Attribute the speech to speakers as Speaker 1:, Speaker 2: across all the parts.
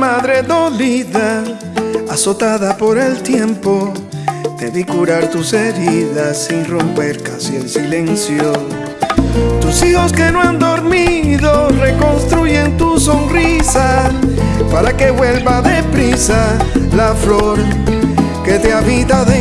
Speaker 1: madre dolida, azotada por el tiempo, te vi curar tus heridas sin romper casi el silencio. Tus hijos que no han dormido reconstruyen tu sonrisa para que vuelva deprisa la flor que te habita dentro.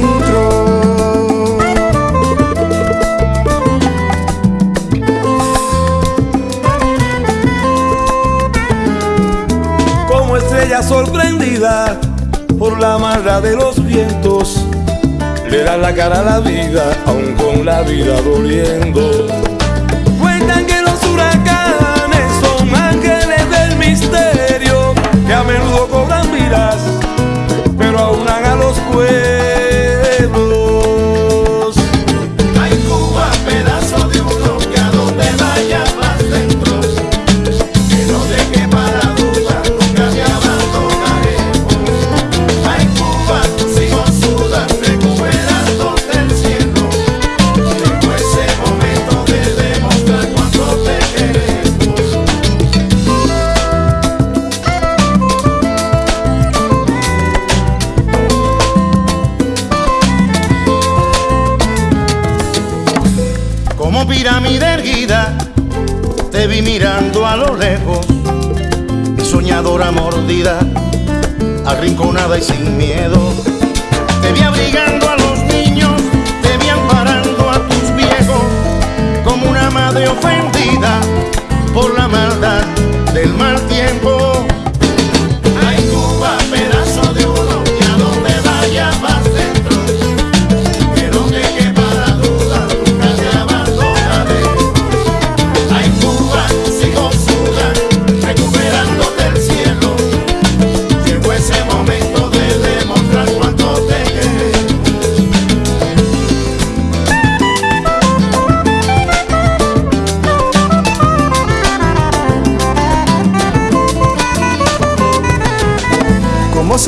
Speaker 2: Sorprendida por la maldad de los vientos, le da la cara a la vida, aun con la vida doliendo.
Speaker 3: Como pirámide erguida, te vi mirando a lo lejos, mi soñadora mordida, arrinconada y sin miedo. Te vi abrigando a los niños, te vi amparando a tus viejos, como una madre ofendida por la maldad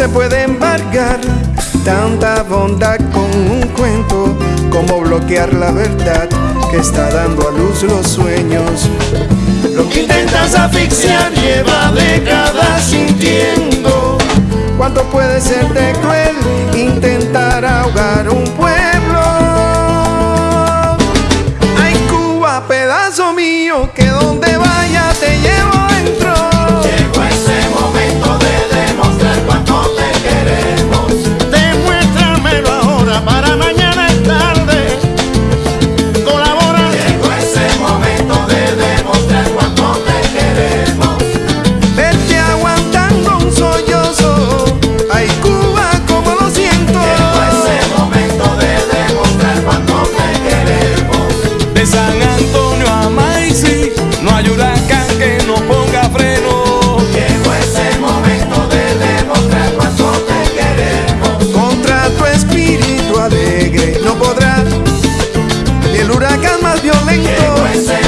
Speaker 1: se puede embargar tanta bondad con un cuento? ¿Cómo bloquear la verdad que está dando a luz los sueños? Lo que
Speaker 4: Intentas asfixiar, lleva décadas sintiendo.
Speaker 1: ¿Cuánto puede ser de cruel intentar huracán más violento.